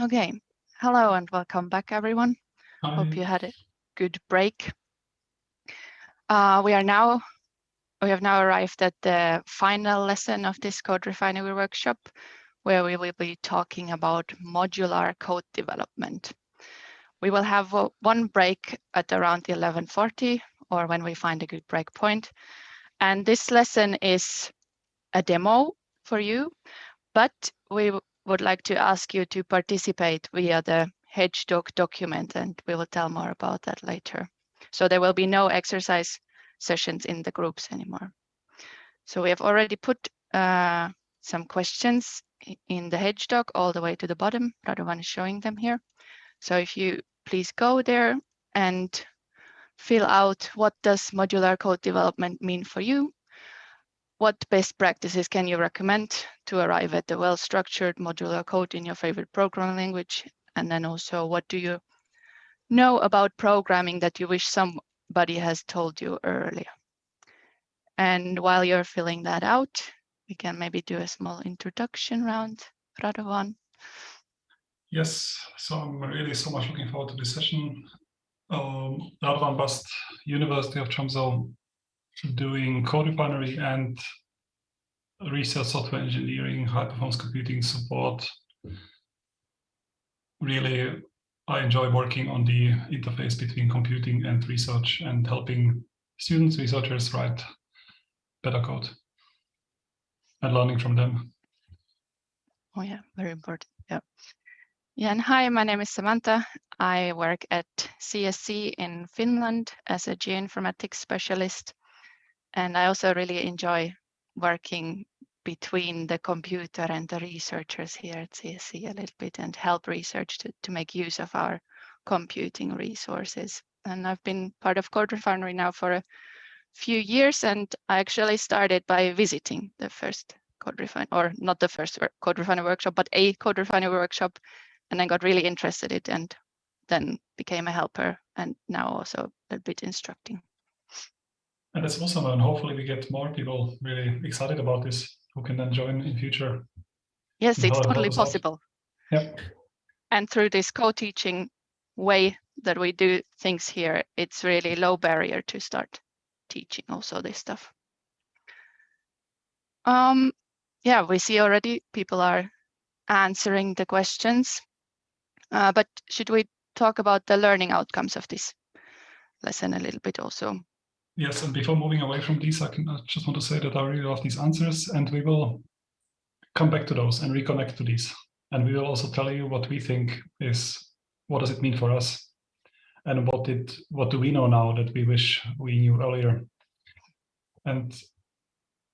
Okay, hello and welcome back everyone. Hi. Hope you had a good break. Uh, we are now, we have now arrived at the final lesson of this code refinery workshop, where we will be talking about modular code development. We will have one break at around 11.40 or when we find a good break point. And this lesson is a demo for you, but we would like to ask you to participate via the HedgeDoc document, and we will tell more about that later. So there will be no exercise sessions in the groups anymore. So we have already put uh, some questions in the HedgeDoc all the way to the bottom. Radovan is showing them here. So if you please go there and fill out what does modular code development mean for you what best practices can you recommend to arrive at the well-structured modular code in your favorite programming language? And then also, what do you know about programming that you wish somebody has told you earlier? And while you're filling that out, we can maybe do a small introduction round. Radovan. Yes, so I'm really so much looking forward to this session. Um, Radovan Bast, University of Tromsø, doing code refinery and research software engineering, high performance computing support. Really, I enjoy working on the interface between computing and research and helping students, researchers write better code and learning from them. Oh yeah, very important. Yeah. Yeah, and hi, my name is Samantha. I work at CSC in Finland as a geoinformatics specialist. And I also really enjoy working between the computer and the researchers here at CSC a little bit and help research to, to make use of our computing resources. And I've been part of Code Refinery now for a few years, and I actually started by visiting the first Code Refinery, or not the first Code Refinery workshop, but a Code Refinery workshop, and I got really interested in it and then became a helper and now also a bit instructing. And that's awesome. And hopefully we get more people really excited about this who can then join in future. Yes, it's totally possible. Yeah. And through this co-teaching way that we do things here, it's really low barrier to start teaching also this stuff. Um, yeah, we see already people are answering the questions, uh, but should we talk about the learning outcomes of this lesson a little bit also? Yes, and before moving away from these, I, can, I just want to say that I really love these answers and we will come back to those and reconnect to these. And we will also tell you what we think is, what does it mean for us? And what did, what do we know now that we wish we knew earlier? And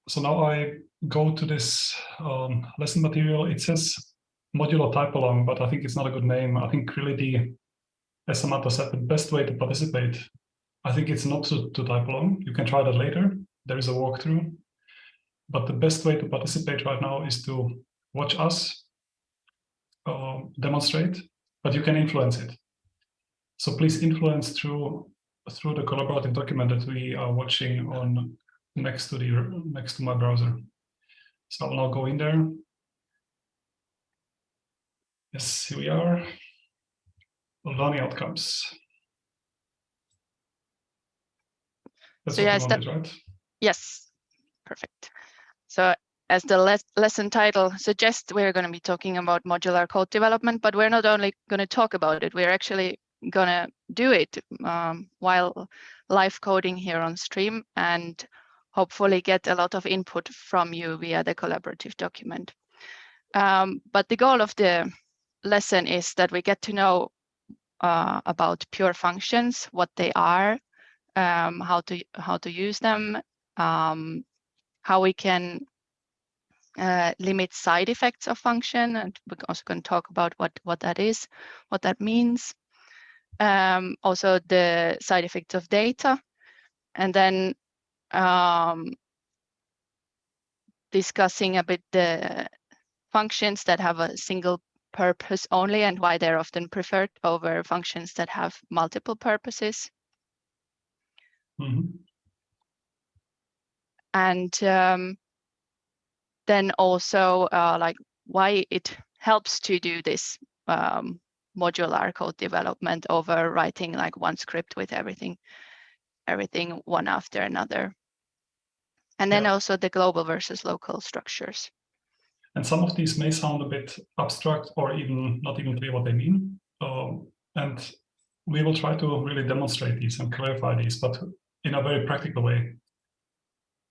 so now I go to this um, lesson material. It says modular type along, but I think it's not a good name. I think really the, as Samantha said, the best way to participate I think it's not to, to type along. You can try that later. There is a walkthrough. But the best way to participate right now is to watch us uh, demonstrate, but you can influence it. So please influence through through the collaborative document that we are watching on next to the next to my browser. So I'll now go in there. Yes, here we are. Learning outcomes. That's so yes, that, right? Yes, perfect. So as the les lesson title suggests, we're going to be talking about modular code development, but we're not only going to talk about it, we're actually going to do it um, while live coding here on stream and hopefully get a lot of input from you via the collaborative document. Um, but the goal of the lesson is that we get to know uh, about pure functions, what they are, um, how to how to use them, um, how we can uh, limit side effects of function, and we're also going to talk about what what that is, what that means. Um, also the side effects of data, and then um, discussing a bit the functions that have a single purpose only and why they're often preferred over functions that have multiple purposes. Mm -hmm. And um, then also uh, like why it helps to do this um, modular code development over writing like one script with everything, everything one after another. And then Yeah. also the global versus local structures. And some of these may sound a bit abstract or even not even clear what they mean. Um, and we will try to really demonstrate these and clarify these, but in a very practical way.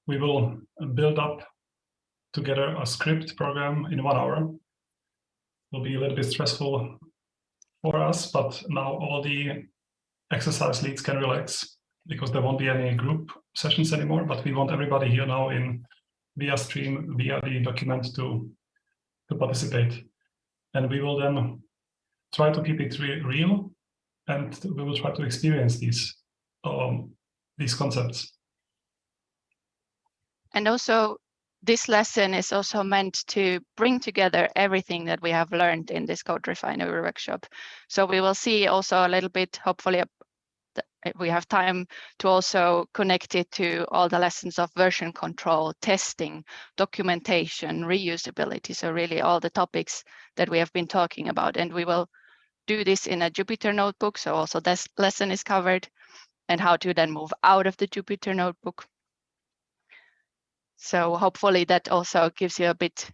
We will build up together a script program in one hour. Will be a little bit stressful for us, but now all the exercise leads can relax because there won't be any group sessions anymore, but we want everybody here now in via stream, via the document to, to participate. And we will then try to keep it re real and we will try to experience these, um, these concepts. And also this lesson is also meant to bring together everything that we have learned in this code refinery workshop. So we will see also a little bit, hopefully we have time to also connect it to all the lessons of version control, testing, documentation, reusability. So really all the topics that we have been talking about. And we will do this in a Jupyter notebook. So also this lesson is covered and how to then move out of the Jupyter notebook. So hopefully that also gives you a bit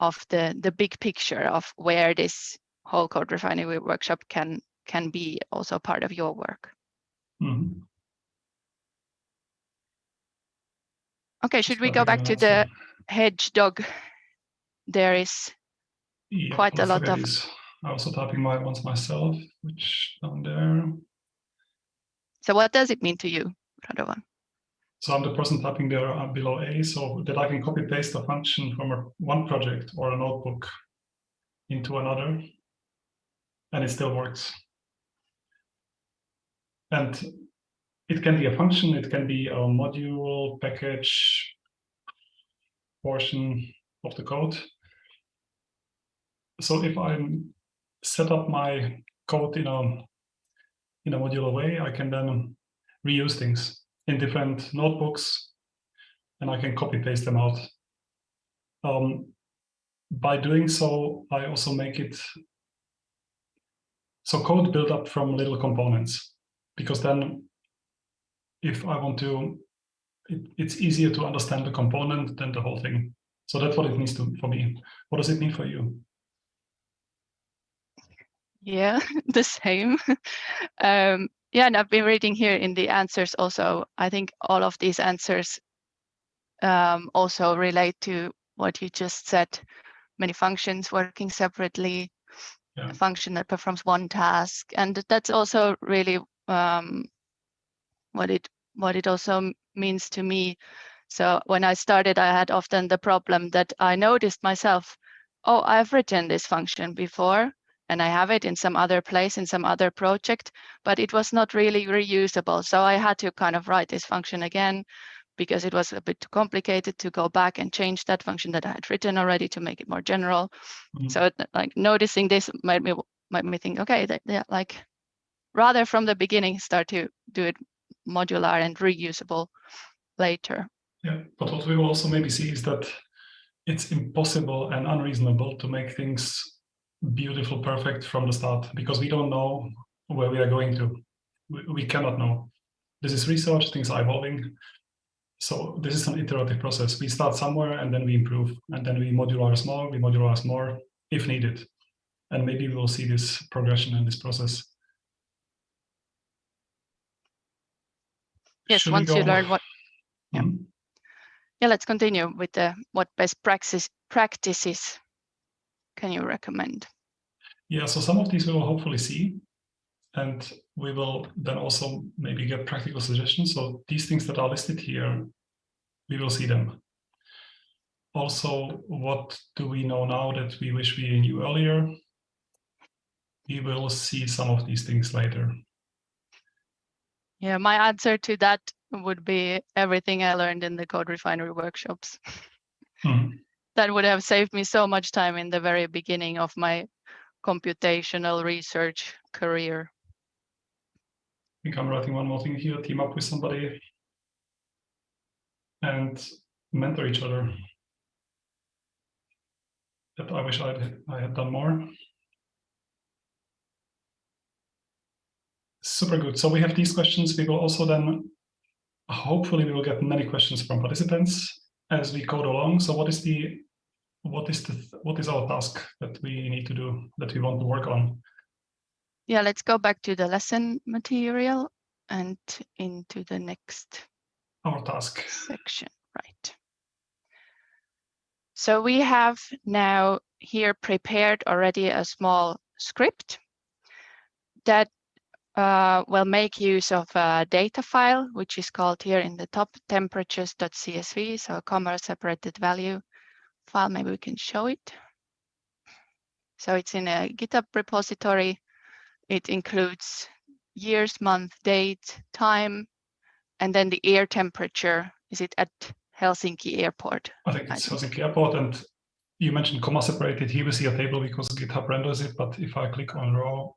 of the, the big picture of where this whole code refinery workshop can, can be also part of your work. Mm -hmm. Okay, should we go back to the HedgeDoc? There is yeah, quite a lot of. I'm also typing my ones myself, which down there. So what does it mean to you, Radovan? So I'm the person typing there uh, below A, so that I can copy paste a function from a, one project or a notebook into another, and it still works. And it can be a function, it can be a module, package, portion of the code. So if I set up my code in a in a modular way, I can then reuse things in different notebooks, and I can copy paste them out. Um, by doing so, I also make it so code built up from little components, because then if I want to, it, it's easier to understand the component than the whole thing. So that's what it means to for me. What does it mean for you? Yeah, the same. um, yeah, and I've been reading here in the answers also. I think all of these answers um, also relate to what you just said. Many functions working separately, yeah. a function that performs one task, and that's also really um, what it what it also means to me. So when I started, I had often the problem that I noticed myself, oh, I've written this function before, and I have it in some other place in some other project, but it was not really reusable. So I had to kind of write this function again because it was a bit too complicated to go back and change that function that I had written already to make it more general. Mm -hmm. So like noticing this made me made me think, okay, that, yeah, like rather from the beginning start to do it modular and reusable later. Yeah, but what we will also maybe see is that it's impossible and unreasonable to make things beautiful, perfect from the start, because we don't know where we are going to. We, we cannot know. This is research, things are evolving. So this is an iterative process. We start somewhere and then we improve, and then we modularize more, we modularize more if needed. And maybe we will see this progression in this process. Yes, Should once you learn what, yeah. Mm -hmm. Yeah, let's continue with the what best practice practices can you recommend? Yeah, so some of these we will hopefully see, and we will then also maybe get practical suggestions. So these things that are listed here, we will see them. Also, what do we know now that we wish we knew earlier? We will see some of these things later. Yeah, my answer to that would be everything I learned in the code refinery workshops. Mm -hmm. that would have saved me so much time in the very beginning of my computational research career. I think I'm writing one more thing here, team up with somebody and mentor each other. That I wish I'd, I had done more. Super good. So we have these questions. We will also then, hopefully we will get many questions from participants as we code along. So what is the what is the, what is our task that we need to do, that we want to work on? Yeah, let's go back to the lesson material and into the next our task section, right. So we have now here prepared already a small script that uh, will make use of a data file, which is called here in the top temperatures.csv, so a comma separated value file. Maybe we can show it. So it's in a GitHub repository. It includes years, month, date, time, and then the air temperature. Is it at Helsinki Airport? I think it's I think. Helsinki Airport. And you mentioned comma separated. Here we see a table because GitHub renders it. But if I click on raw,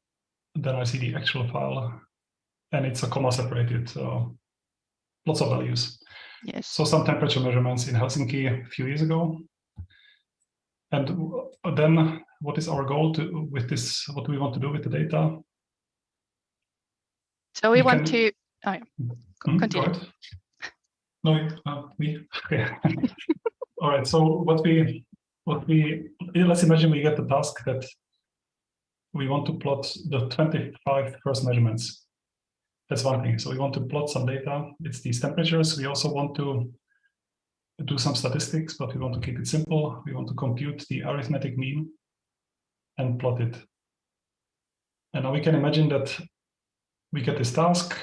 then I see the actual file and it's a comma separated. So lots of values. Yes. So some temperature measurements in Helsinki a few years ago. And then what is our goal to with this? What do we want to do with the data? So we, we want can... to, oh yeah, mm-hmm, continue. Mm, no, uh, me. Okay. All right. So what we, what we, let's imagine we get the task that we want to plot the 25 first measurements. That's one thing. So we want to plot some data. It's these temperatures. We also want to do some statistics, but we want to keep it simple. We want to compute the arithmetic mean and plot it. And now we can imagine that we get this task.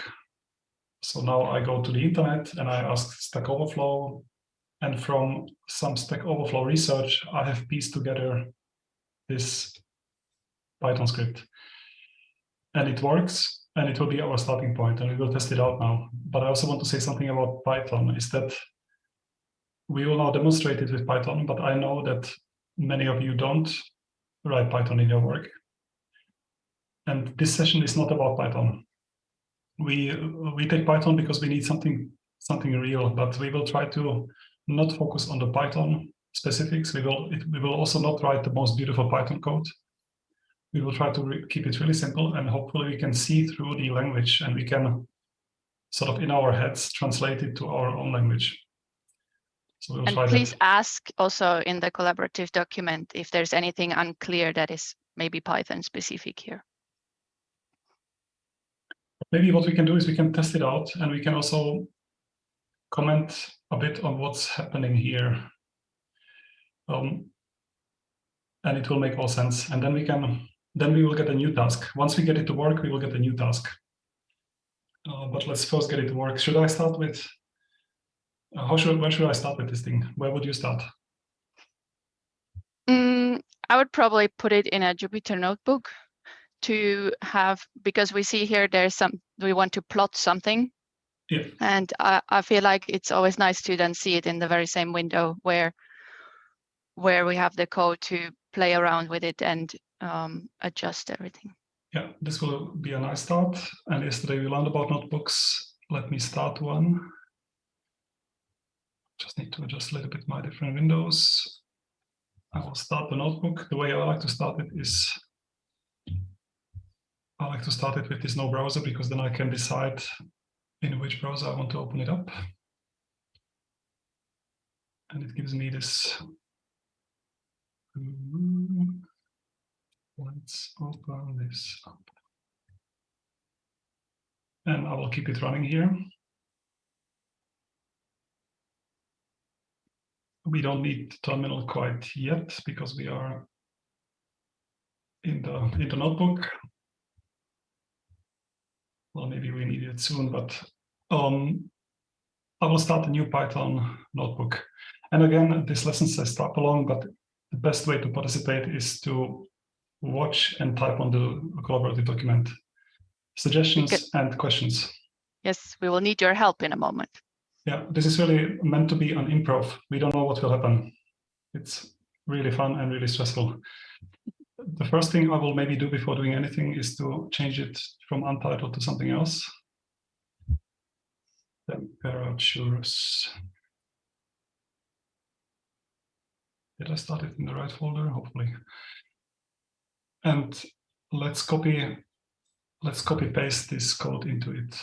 So now I go to the internet and I ask Stack Overflow. And from some Stack Overflow research, I have pieced together this Python script. And it works, and it will be our starting point, and we will test it out now. But I also want to say something about Python, is that we will now demonstrate it with Python, but I know that many of you don't write Python in your work. And this session is not about Python we we take Python because we need something something real, but we will try to not focus on the Python specifics. We will it, we will also not write the most beautiful Python code. We will try to keep it really simple, and hopefully we can see through the language, and we can sort of in our heads translate it to our own language. So and please that. ask also in the collaborative document if there's anything unclear that is maybe Python specific here maybe what we can do is we can test it out and we can also comment a bit on what's happening here. Um, and it will make all sense. And then we can, then we will get a new task. Once we get it to work, we will get a new task. Uh, but let's first get it to work. Should I start with, how should, where should I start with this thing? Where would you start? Mm, I would probably put it in a Jupyter notebook to have because we see here there's some we want to plot something yeah. and I, I feel like it's always nice to then see it in the very same window where where we have the code to play around with it and um, adjust everything yeah this will be a nice start and yesterday we learned about notebooks let me start one just need to adjust a little bit my different windows I will start the notebook the way I like to start it is I like to start it with this no browser because then I can decide in which browser I want to open it up. And it gives me this. Mm, let's open this up. And I will keep it running here. We don't need terminal quite yet because we are in the in the notebook well, maybe we need it soon, but um, I will start a new Python notebook. And again, this lesson says start along, but the best way to participate is to watch and type on the collaborative document suggestions and questions. Yes, we will need your help in a moment. Yeah, this is really meant to be an improv. We don't know what will happen. It's really fun and really stressful the first thing I will maybe do before doing anything is to change it from untitled to something else. Temperatures. Did I start it in the right folder? Hopefully. And let's copy let's copy paste this code into it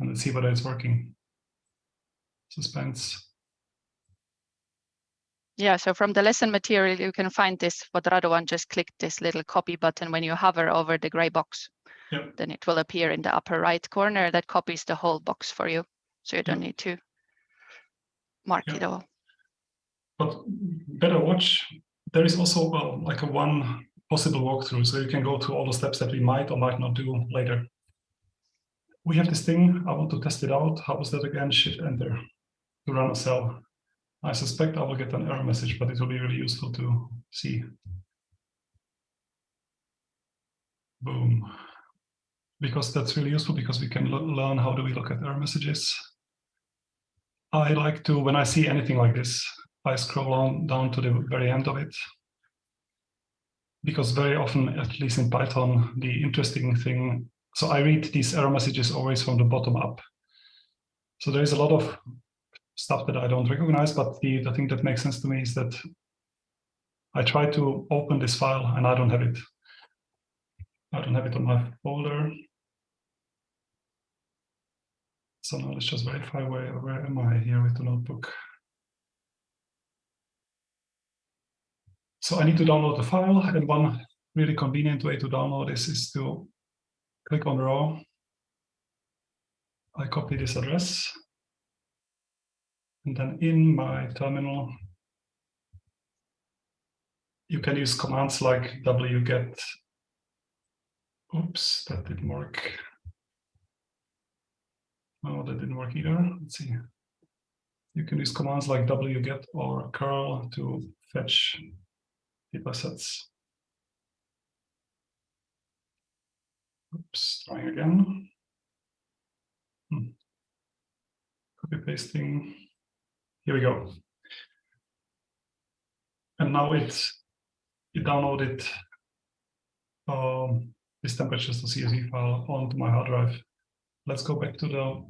and let's see whether it's working. Suspense. Yeah, so from the lesson material, you can find this, what Radovan just clicked this little copy button when you hover over the gray box. Yep. Then it will appear in the upper right corner that copies the whole box for you. So you don't Yep. need to mark Yep. it all. But better watch, there is also well, like a one possible walkthrough. So you can go through all the steps that we might or might not do later. We have this thing, I want to test it out. How was that again? Shift enter to run a cell. I suspect I will get an error message, but it will be really useful to see. Boom. Because that's really useful because we can learn how do we look at error messages. I like to, when I see anything like this, I scroll on down to the very end of it. Because very often, at least in Python, the interesting thing, so I read these error messages always from the bottom up. So there is a lot of stuff that I don't recognize, but the, the thing that makes sense to me is that I try to open this file and I don't have it. I don't have it on my folder. So now let's just verify where, where am I here with the notebook. So I need to download the file and one really convenient way to download this is to click on raw. I copy this address. And then in my terminal, you can use commands like wget. Oops, that didn't work. Oh, that didn't work either. Let's see. You can use commands like wget or curl to fetch data sets. Oops, trying again. Hmm. Copy pasting. Here we go. And now it's it downloaded um, this temperatures to CSV file onto my hard drive. Let's go back to the,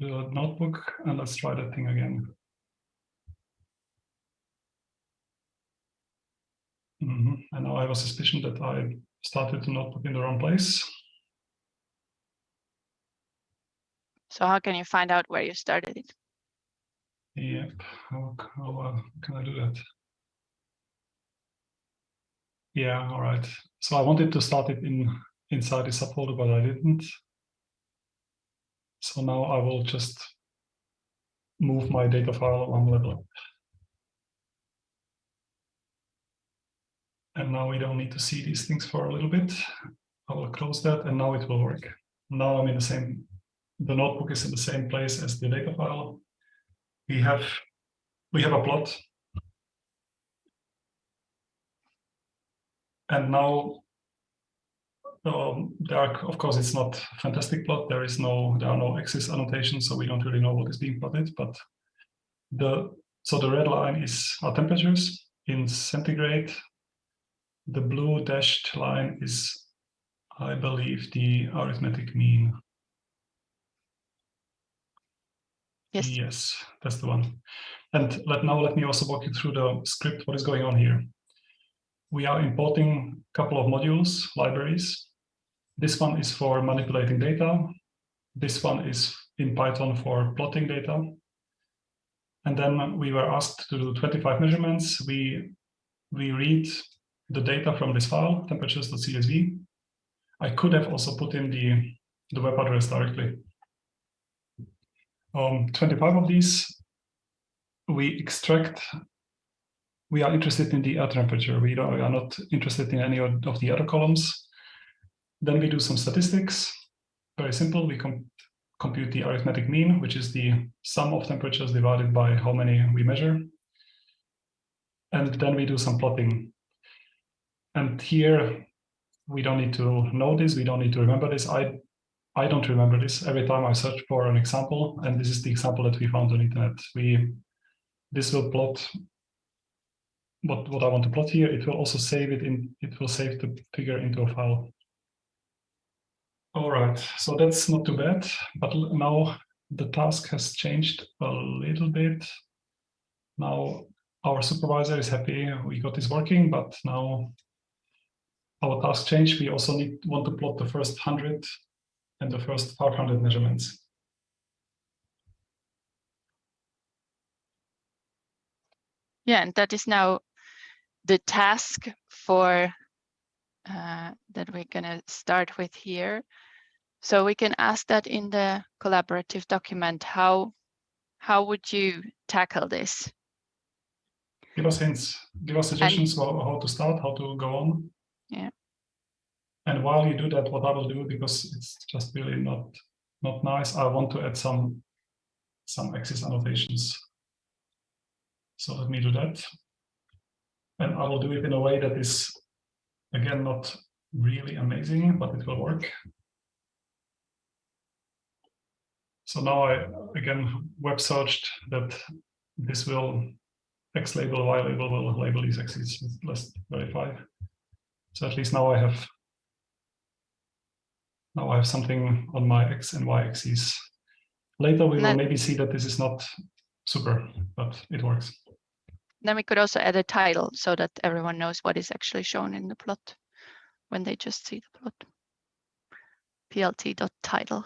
the notebook and let's try that thing again. Mhm. And now I have a suspicion that I started the notebook in the wrong place. So how can you find out where you started it? Yep. How, how uh, can I do that? Yeah, all right. So I wanted to start it in inside the subfolder, but I didn't. So now I will just move my data file one level up. And now we don't need to see these things for a little bit. I will close that and now it will work. Now I'm in the same, the notebook is in the same place as the data file. We have, we have a plot. And now um, there are, of course, it's not fantastic plot. There is no, there are no axis annotations, so we don't really know what is being plotted. But the so the red line is our temperatures in centigrade. The blue dashed line is, I believe, the arithmetic mean. Yes. Yes, that's the one. And let now let me also walk you through the script. What is going on here? We are importing a couple of modules, libraries. This one is for manipulating data. This one is in Python for plotting data. And then we were asked to do 25 measurements. We, we read the data from this file, temperatures.csv. I could have also put in the, the web address directly. Um, 25 of these, we extract, we are interested in the air temperature. We, don't, we are not interested in any of the other columns. Then we do some statistics. Very simple. We com compute the arithmetic mean, which is the sum of temperatures divided by how many we measure. And then we do some plotting. And here, we don't need to know this. We don't need to remember this. I, I don't remember this. Every time I search for an example, and this is the example that we found on internet, we this will plot what, what I want to plot here. It will also save it in, it will save the figure into a file. All right, so that's not too bad, but now the task has changed a little bit. Now our supervisor is happy we got this working, but now our task change, we also need want to plot the first 100 and the first 500 measurements. Yeah, and that is now the task for uh, that we're going to start with here. So we can ask that in the collaborative document, how, how would you tackle this? Give us hints, give us suggestions and, how to start, how to go on. Yeah. And while you do that, what I will do, because it's just really not, not nice, I want to add some, some axis annotations. So let me do that. And I will do it in a way that is, again, not really amazing, but it will work. So now I, again, web searched that this will X label, Y label will label these axes. Let's verify. So at least now I have now I have something on my X and Y axes. Later we will maybe see that this is not super, but it works. Then we could also add a title so that everyone knows what is actually shown in the plot when they just see the plot. plt.title.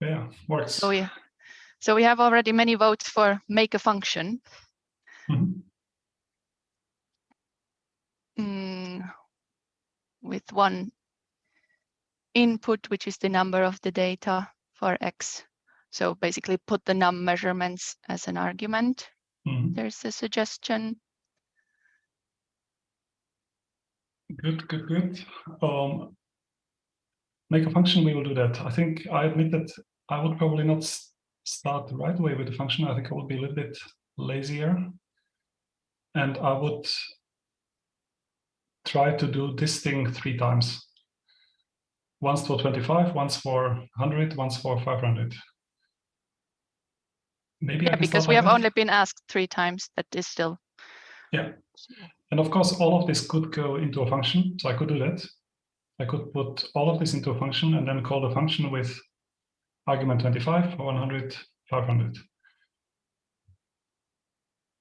Yeah, works. Oh yeah, so we have already many votes for make a function. Mm -hmm. mm, with one input, which is the number of the data for X. So basically put the num measurements as an argument. Mm -hmm. There's a suggestion. Good, good, good. Um, make a function, we will do that. I think I admit that I would probably not start right away with the function. I think I would be a little bit lazier. And I would try to do this thing three times. Once for 25, once for 100, once for 500. Maybe yeah, because we have that. only been asked three times. That is still. Yeah. And of course, all of this could go into a function. So I could do that. I could put all of this into a function and then call the function with argument 25, 100, 500.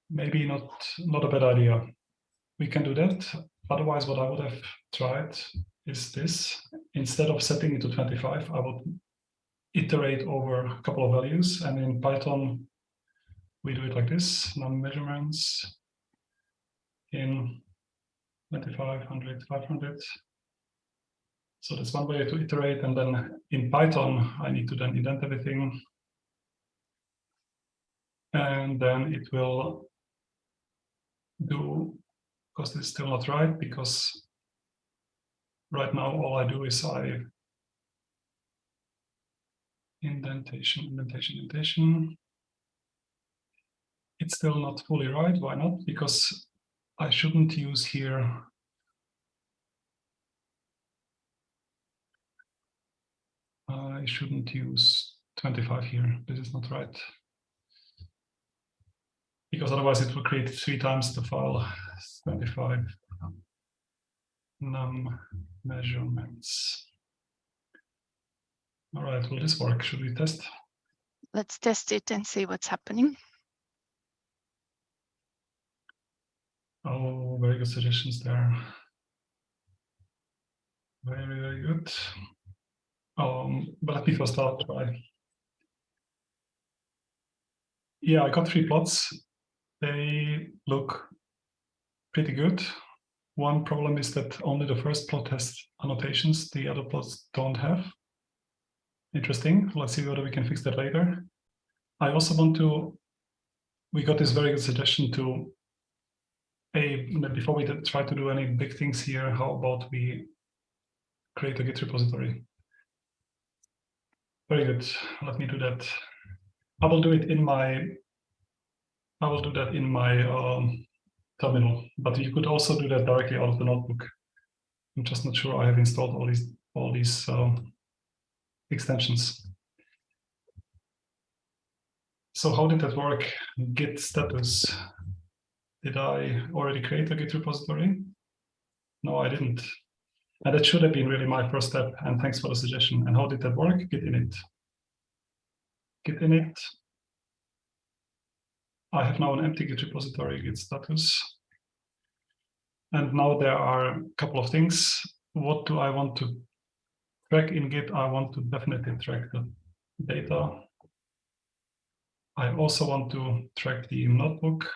Maybe not, not a bad idea. We can do that. Otherwise, what I would have tried is this. Instead of setting it to 25, I would iterate over a couple of values. And in Python, we do it like this, num measurements in 25, 100, 500. So that's one way to iterate. And then in Python, I need to then indent everything. And then it will do, because it's still not right, because right now all I do is I indentation, indentation, indentation. It's still not fully right. Why not? Because I shouldn't use here I shouldn't use 25 here. This is not right. Because otherwise it will create three times the file 25 num measurements. All right, will this work? Should we test? Let's test it and see what's happening. Oh, very good suggestions there. Very, very good. Um, but let me first start by. Yeah, I got three plots. They look pretty good. One problem is that only the first plot has annotations, the other plots don't have. Interesting. Let's see whether we can fix that later. I also want to, we got this very good suggestion to, a before we try to do any big things here, how about we create a Git repository? Very good. Let me do that. I will do it in my, I will do that in my um, terminal, but you could also do that directly out of the notebook. I'm just not sure I have installed all these, all these um, extensions. So how did that work? Git status. Did I already create a Git repository? No, I didn't. And that should have been really my first step. And thanks for the suggestion. And how did that work? Git init. Git init. I have now an empty Git repository, Git status. And now there are a couple of things. What do I want to track in Git? I want to definitely track the data. I also want to track the notebook.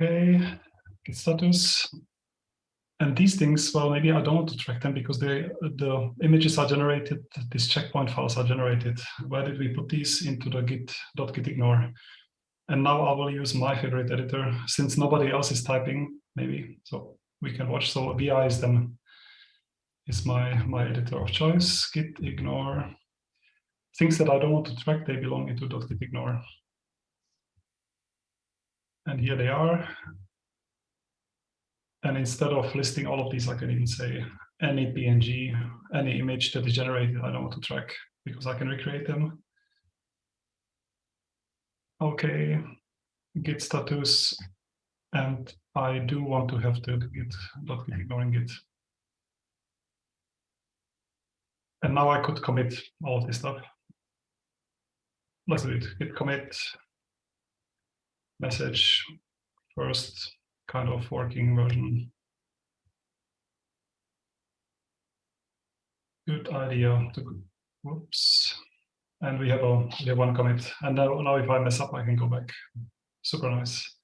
Okay, Git status. And these things, well, maybe I don't want to track them because they, the images are generated, these checkpoint files are generated. Where did we put these into the git.gitignore? ignore? And now I will use my favorite editor since nobody else is typing, maybe. So we can watch. So VI is then is my, my editor of choice. Git ignore. Things that I don't want to track, they belong into .git ignore. And here they are. And instead of listing all of these, I can even say any PNG, any image that is generated, I don't want to track because I can recreate them. Okay, git status, and I do want to have the git dot ignoring git. And now I could commit all of this stuff. Let's do it. Git commit message first kind of working version. Good idea to, whoops. And we have a we have one commit. And now, now if I mess up, I can go back. Super nice.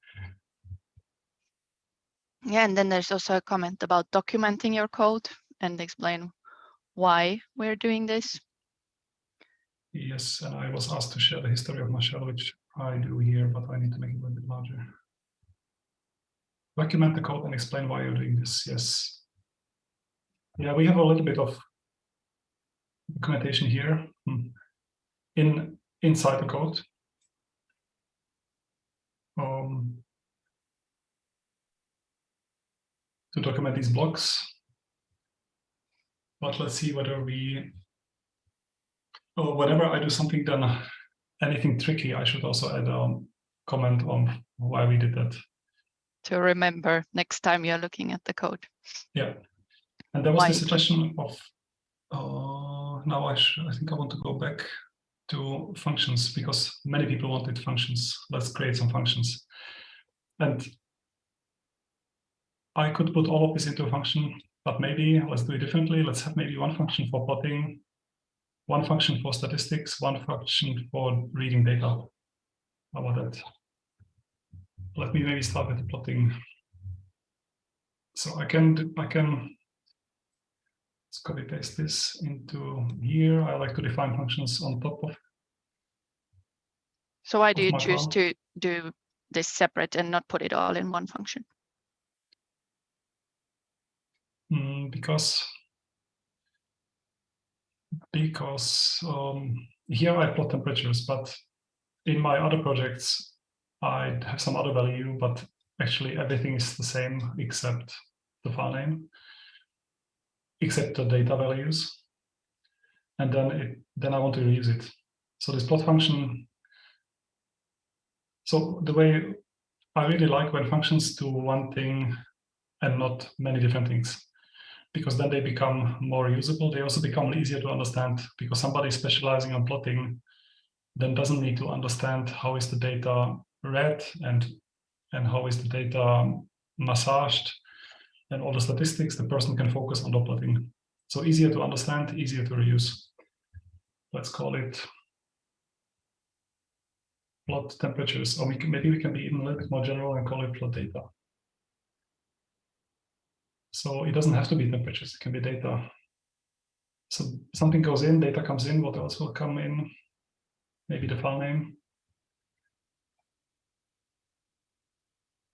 Yeah, and then there's also a comment about documenting your code and explain why we're doing this. Yes, and I was asked to share the history of my shell, which I do here, but I need to make it a little bit larger. Document the code and explain why you're doing this. Yes. Yeah, we have a little bit of documentation here hmm. in inside the code. Um, to document these blocks. But let's see whether we, or whenever I do something then anything tricky, I should also add a comment on why we did that to remember next time you're looking at the code. Yeah, and there was Why? the suggestion of, uh, now I, I think I want to go back to functions because many people wanted functions. Let's create some functions. And I could put all of this into a function, but maybe let's do it differently. Let's have maybe one function for plotting, one function for statistics, one function for reading data. How about that? Let me maybe start with the plotting. So I can I can let's copy paste this into here. I like to define functions on top of. So why do you choose to do this separate and not put it all in one function? Mm, because because um, here I plot temperatures, but in my other projects I have some other value, but actually everything is the same except the file name, except the data values. And then it, then I want to reuse it. So this plot function. So the way I really like when functions do one thing and not many different things, because then they become more usable. They also become easier to understand because somebody specializing on plotting then doesn't need to understand how is the data read and and how is the data massaged and all the statistics, the person can focus on the plotting. So easier to understand, easier to reuse. Let's call it plot temperatures, or we can, maybe we can be even a little bit more general and call it plot data. So it doesn't have to be temperatures, it can be data. So something goes in, data comes in, what else will come in? Maybe the file name.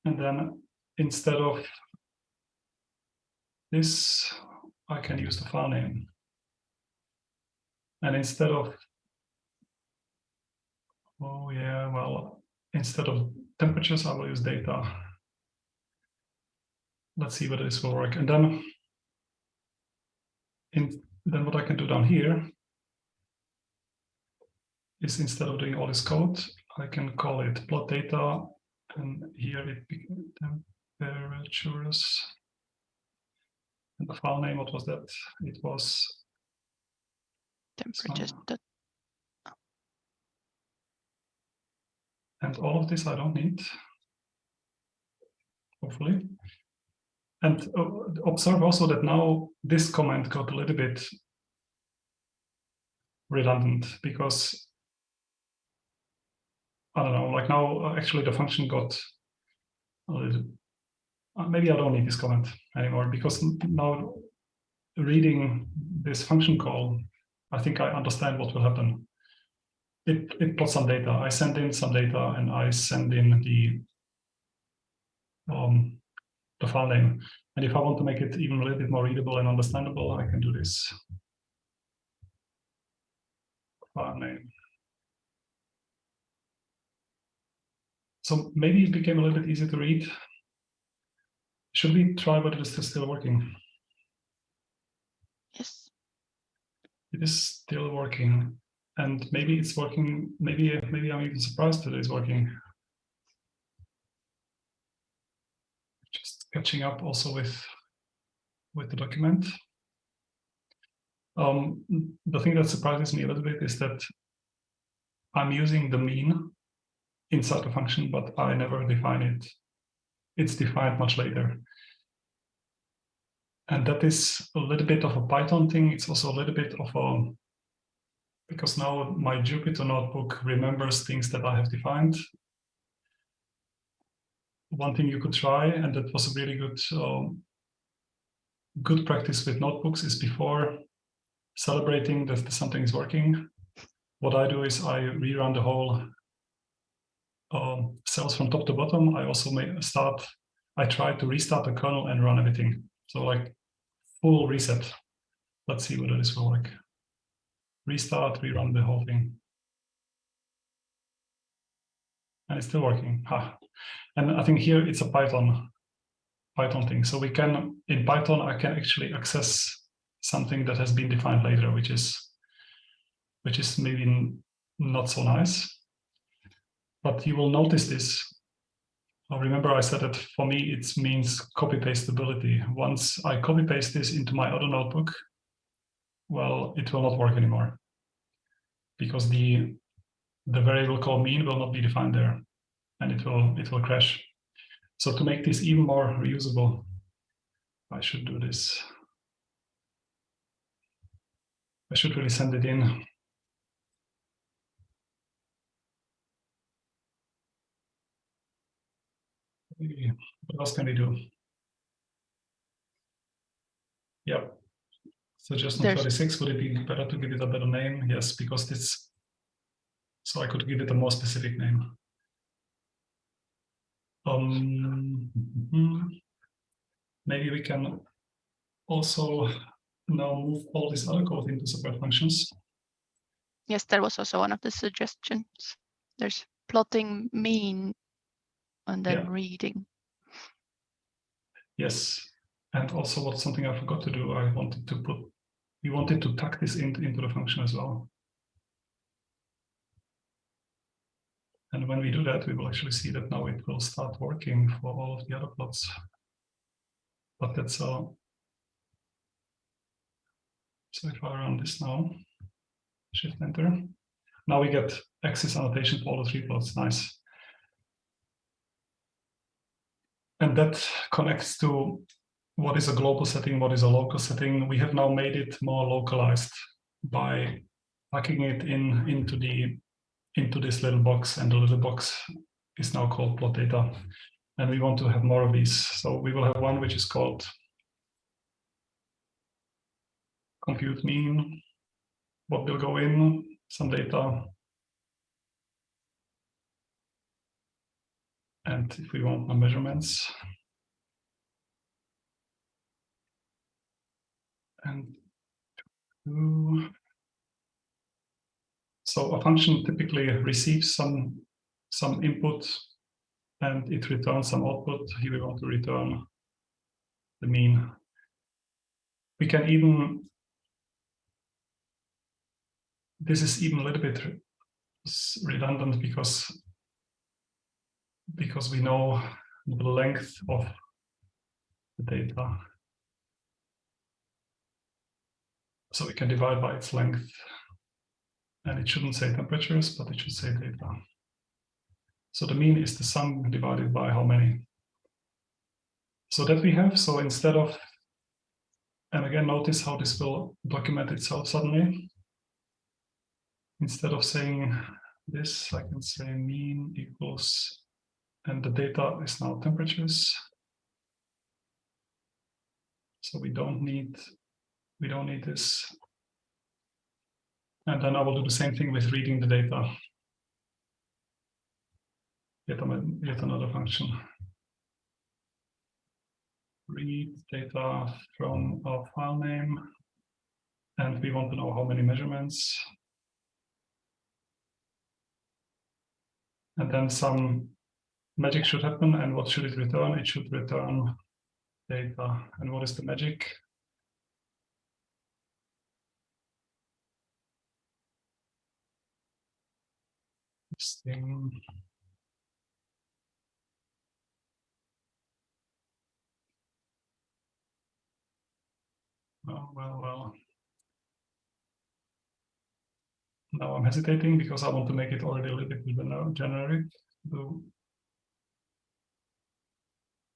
And then instead of this, I can use the file name. And instead of, oh yeah, well, instead of temperatures, I will use data. Let's see whether this will work. And then, in, then what I can do down here is instead of doing all this code, I can call it plot data and here it temperatures. And the file name, what was that? It was temperatures. And all of this I don't need. Hopefully. And uh, observe also that now this comment got a little bit redundant because I don't know, like now uh, actually the function got a little, uh, maybe I don't need this comment anymore because now reading this function call, I think I understand what will happen it, it plots some data. I send in some data and I send in the um, the file name. And if I want to make it even a little bit more readable and understandable, I can do this. File name. So maybe it became a little bit easier to read. Should we try whether this is still working? Yes. It is still working. And maybe it's working, maybe maybe I'm even surprised that it's working. Just catching up also with with the document. Um, the thing that surprises me a little bit is that I'm using the mean inside the function, but I never define it. It's defined much later. And that is a little bit of a Python thing. It's also a little bit of a because now my Jupyter notebook remembers things that I have defined. One thing you could try, and that was a really good um, good practice with notebooks, is before celebrating that something is working. What I do is I rerun the whole um, cells from top to bottom. I also may start. I try to restart the kernel and run everything. So like full reset. Let's see whether this will work restart, rerun the whole thing. And it's still working. And I think here it's a Python Python thing. So we can, in Python, I can actually access something that has been defined later, which is which is maybe not so nice. But you will notice this. Remember I said that for me, it means copy pastability. Once I copy paste this into my other notebook, well, it will not work anymore because the the variable called mean will not be defined there and it will it will crash. So to make this even more reusable, I should do this. I should really send it in. What else can we do? Yep. Suggestion There's- 36, would it be better to give it a better name? Yes, because this, so I could give it a more specific name. Um, mhm. Maybe we can also now move all this other code into separate functions. Yes, that was also one of the suggestions. There's plotting mean and then Yeah. reading. Yes, and also what something I forgot to do, I wanted to put, we wanted to tuck this in, into the function as well. And when we do that, we will actually see that now it will start working for all of the other plots. But that's all. so if I run this now, shift enter, now we get axis annotation for all the three plots, nice. And that connects to what is a global setting, what is a local setting. We have now made it more localized by packing it in into the into this little box, and the little box is now called plot data. And we want to have more of these. So we will have one which is called compute mean, what will go in, some data. And if we want more measurements, and two. So a function typically receives some some input and it returns some output. Here we want to return the mean. We can even this is even a little bit redundant because because we know the length of the data. So we can divide by its length. And it shouldn't say temperatures, but it should say data. So the mean is the sum divided by how many. So that we have, so instead of, and again, notice how this will document itself suddenly. Instead of saying this, I can say mean equals, and the data is now temperatures. So we don't need, we don't need this. And then I will do the same thing with reading the data. Yet, yet another function. Read data from our file name. And we want to know how many measurements. And then some magic should happen. And what should it return? It should return data. And what is the magic? This thing. Well, well, well. Now I'm hesitating because I want to make it already a little bit generic.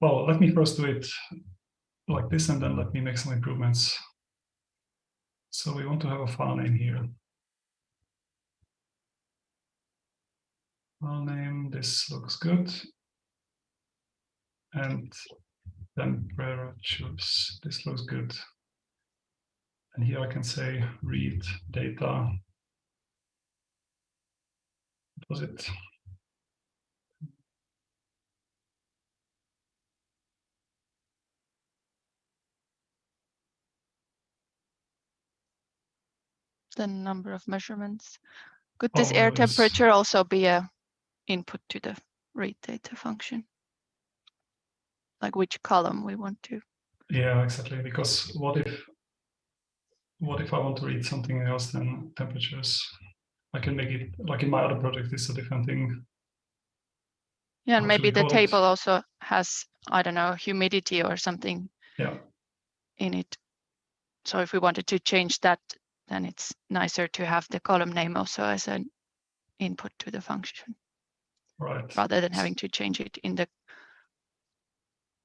Well, let me first do it like this and then let me make some improvements. So we want to have a file name here. File name, this looks good. And temperatures, this looks good. And here I can say read data. What was it? The number of measurements. Could this Oh, air temperature also be a input to the read data function? Like which column we want to? Yeah, exactly. Because what if what if I want to read something else than temperatures? I can make it like in my other project, it's a different thing. Yeah, and What maybe the call it? table also has, I don't know, humidity or something Yeah, in it. So if we wanted to change that, then it's nicer to have the column name also as an input to the function right. rather than having to change it in the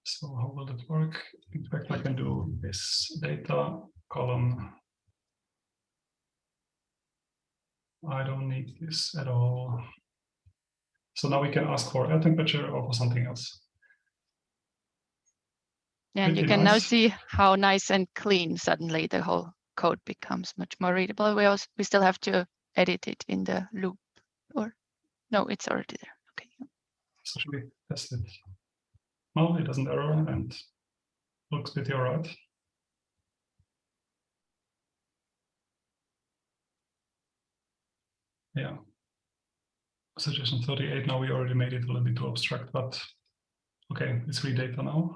So how will that work? In fact, I can do this data column. I don't need this at all. So now we can ask for air temperature or for something else. And you Pretty can now see how nice and clean suddenly the whole code becomes much more readable. We also we still have to edit it in the loop or no, it's already there. Okay. Test it? No, it doesn't error and looks pretty all right. Yeah. Suggestion 38, now we already made it a little bit too abstract, but okay, it's read data now.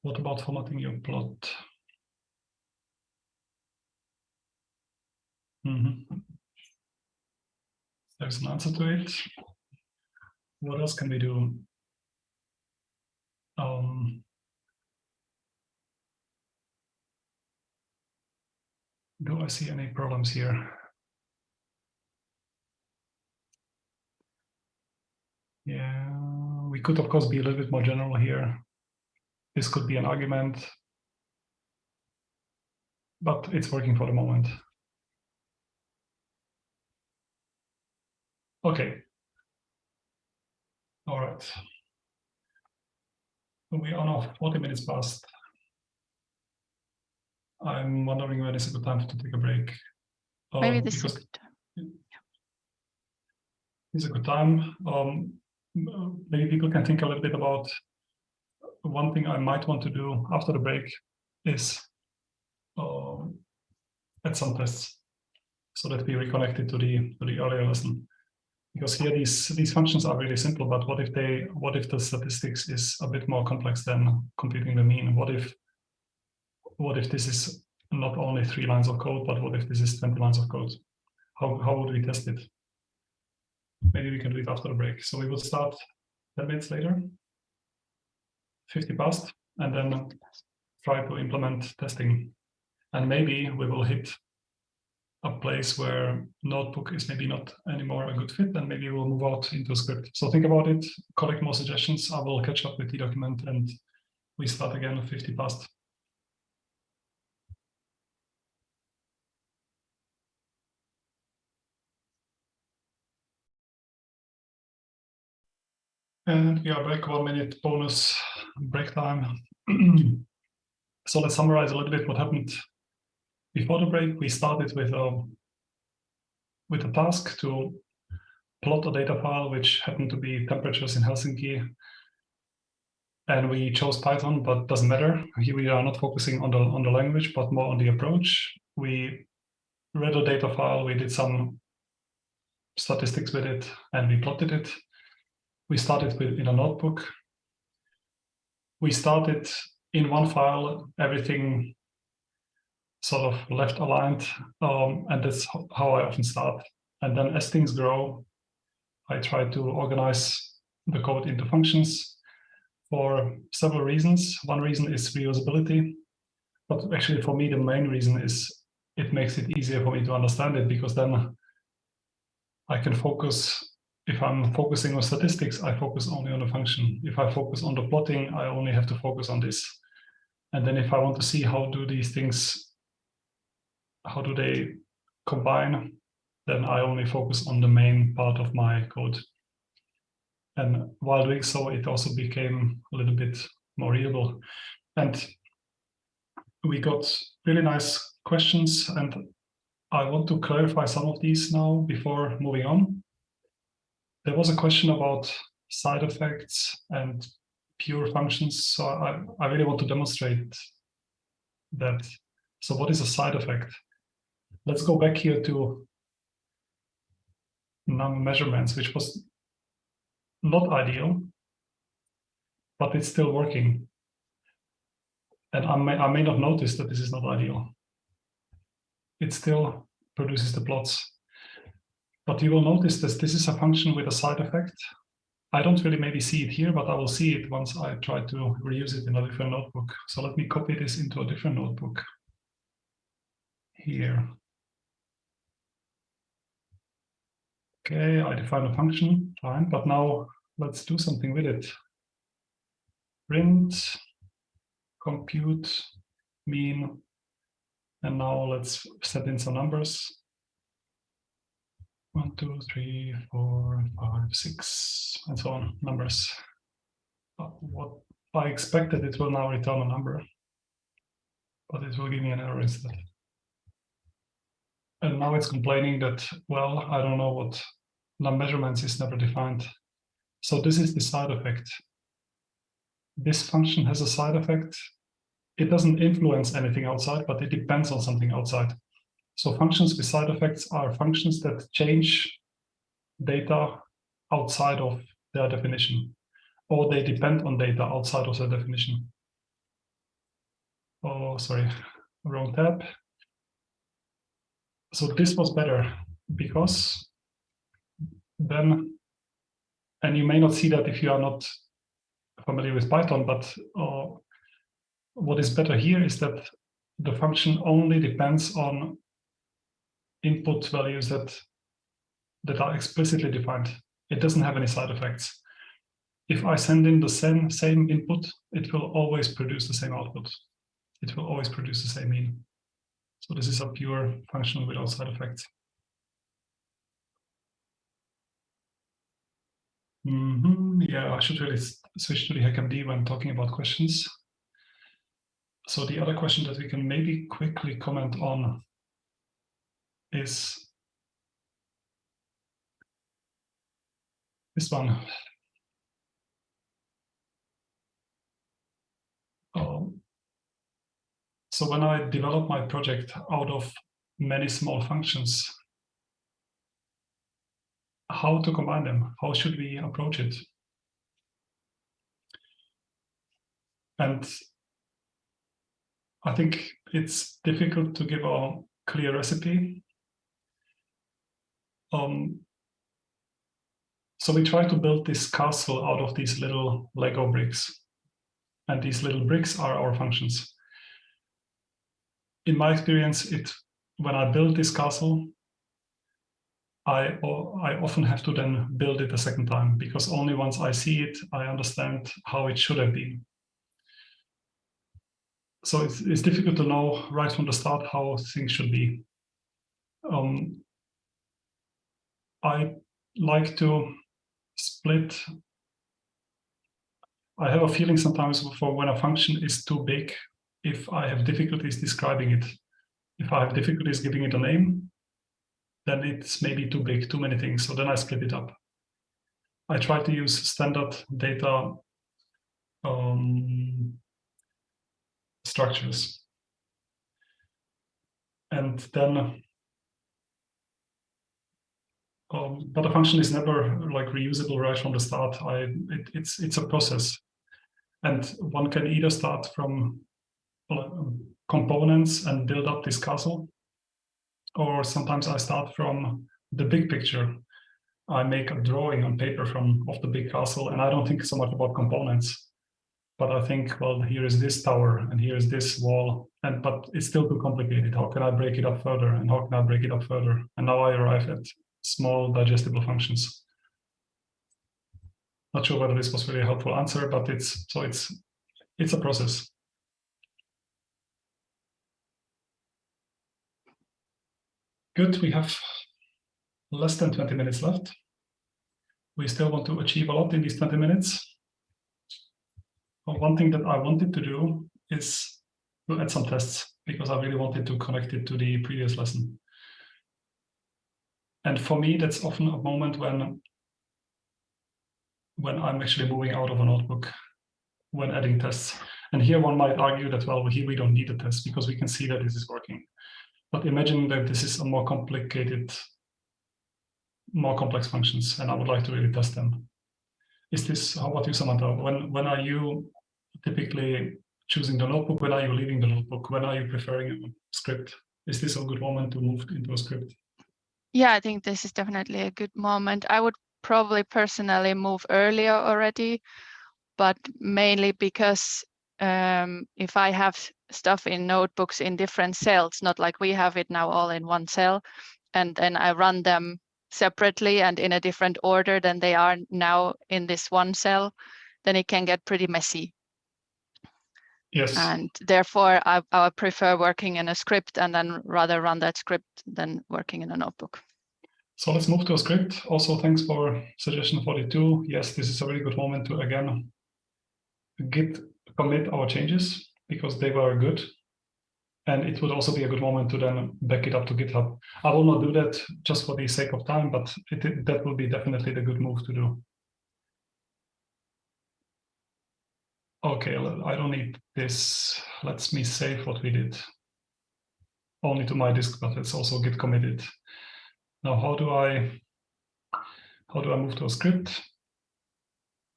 What about formatting your plot? Mhm. There's an answer to it. What else can we do? Um, do I see any problems here? Yeah, we could of course be a little bit more general here. This could be an argument, but it's working for the moment. Okay. All right. We are now 40 minutes past. I'm wondering when is a good time to take a break. Maybe Um, this is a good time. it's a good time. Um, maybe people can think a little bit about one thing I might want to do after the break is um, add some tests so that we reconnect it to the to the earlier lesson. Because here these these functions are really simple, but what if they what if the statistics is a bit more complex than computing the mean? What if what if this is not only three lines of code, but what if this is 20 lines of code? How how would we test it? Maybe we can do it after the break. So we will start 10 minutes later. 50 past. and then try to implement testing. And maybe we will hit a place where notebook is maybe not anymore a good fit, then maybe we'll move out into script. So think about it, collect more suggestions. I will catch up with the document and we start again at 50 past. And we are back one minute bonus break time. so let's summarize a little bit what happened before the break. We started with a, um, with a task to plot a data file, which happened to be temperatures in Helsinki. And we chose Python, but doesn't matter. Here we are not focusing on the, on the language, but more on the approach. We read a data file, we did some statistics with it, and we plotted it we started with in a notebook. We started in one file, everything sort of left aligned, um, and that's how I often start. And then as things grow, I try to organize the code into functions for several reasons. One reason is reusability, but actually for me, the main reason is it makes it easier for me to understand it because then I can focus if I'm focusing on statistics, I focus only on the function. If I focus on the plotting, I only have to focus on this. And then if I want to see how do these things, how do they combine, then I only focus on the main part of my code. And while doing so, it also became a little bit more readable. And we got really nice questions and I want to clarify some of these now before moving on there was a question about side effects and pure functions. So I, I really want to demonstrate that. So what is a side effect? Let's go back here to num measurements, which was not ideal, but it's still working. And I may, I may not notice that this is not ideal. It still produces the plots. But you will notice that this is a function with a side effect. I don't really maybe see it here, but I will see it once I try to reuse it in a different notebook. So let me copy this into a different notebook here. Okay, I define a function, fine, but now let's do something with it. Print, compute, mean, and now let's set in some numbers. One, two, three, four, five, six, and so on, numbers. Uh, what I expected it will now return a number, but it will give me an error instead. And now it's complaining that, well, I don't know what num measurements is never defined. So this is the side effect. This function has a side effect. It doesn't influence anything outside, but it depends on something outside. So functions with side effects are functions that change data outside of their definition, or they depend on data outside of their definition. Oh, sorry, wrong tab. So this was better because then, and you may not see that if you are not familiar with Python, but uh, what is better here is that the function only depends on input values that that are explicitly defined. It doesn't have any side effects. If I send in the same, same input, it will always produce the same output. It will always produce the same mean. So this is a pure function without side effects. Mm -hmm. Yeah, I should really switch to the HackMD when talking about questions. So the other question that we can maybe quickly comment on is this one. Um, so when I develop my project out of many small functions, how to combine them? How should we approach it? And I think it's difficult to give a clear recipe um, so we try to build this castle out of these little Lego bricks. And these little bricks are our functions. In my experience, it when I build this castle, I, I often have to then build it a second time because only once I see it, I understand how it should have been. So it's, it's difficult to know right from the start how things should be. Um, I like to split. I have a feeling sometimes for when a function is too big, if I have difficulties describing it. If I have difficulties giving it a name, then it's maybe too big, too many things. So then I split it up. I try to use standard data um, structures. And then, um, but a function is never like reusable right from the start. I it, it's it's a process, and one can either start from components and build up this castle, or sometimes I start from the big picture. I make a drawing on paper from of the big castle, and I don't think so much about components. But I think, well, here is this tower, and here is this wall, and but it's still too complicated. How can I break it up further, and how can I break it up further? And now I arrive at small digestible functions. Not sure whether this was really a helpful answer, but it's so it's it's a process. Good, we have less than 20 minutes left. We still want to achieve a lot in these 20 minutes. Well, one thing that I wanted to do is to add some tests because I really wanted to connect it to the previous lesson. And for me, that's often a moment when, when I'm actually moving out of a notebook when adding tests. And here one might argue that, well, here we don't need a test because we can see that this is working. But imagine that this is a more complicated, more complex functions, and I would like to really test them. Is this, how about you, Samantha? When, when are you typically choosing the notebook? When are you leaving the notebook? When are you preferring a script? Is this a good moment to move into a script? Yeah, I think this is definitely a good moment. I would probably personally move earlier already, but mainly because um, if I have stuff in notebooks in different cells, not like we have it now all in one cell, and then I run them separately and in a different order than they are now in this one cell, then it can get pretty messy. Yes. And therefore, I, I prefer working in a script and then rather run that script than working in a notebook. So let's move to a script. Also, thanks for suggestion 42. Yes, this is a very good moment to again git commit our changes because they were good. And it would also be a good moment to then back it up to GitHub. I will not do that just for the sake of time, but it, that will be definitely the good move to do. Okay, I don't need this. Let's me save what we did. Only to my disk, but it's also git committed. Now, how do I how do I move to a script?